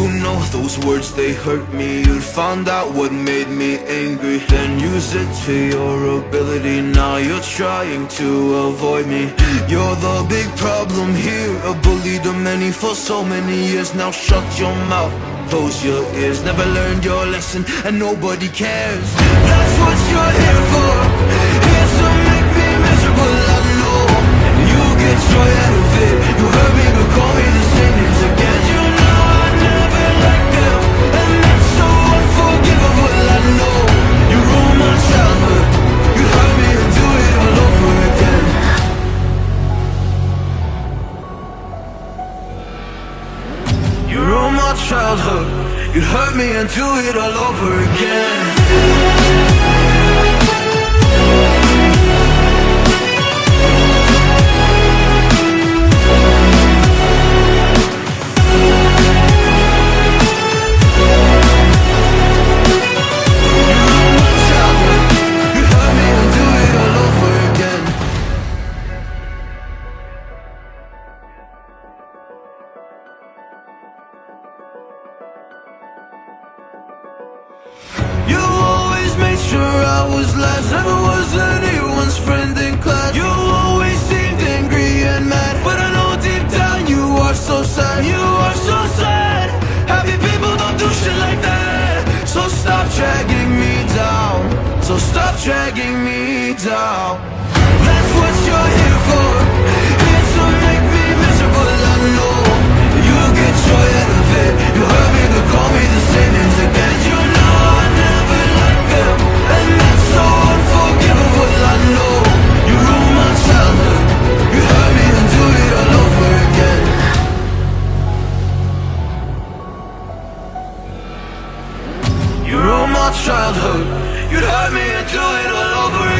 know those words they hurt me. You'd find out what made me angry. Then use it to your ability. Now you're trying to avoid me. You're the big problem here. A bully to many for so many years. Now shut your mouth. Close your ears. Never learned your lesson. And nobody cares. That's what you're here for childhood. You hurt me and do it all over again I was last Never was anyone's friend in class. You always seemed angry and mad But I know deep down you are so sad. You are so sad. Happy people don't do shit like that. So stop dragging me down. So stop dragging me down. That's what you're here for childhood. You'd hurt me and do it all over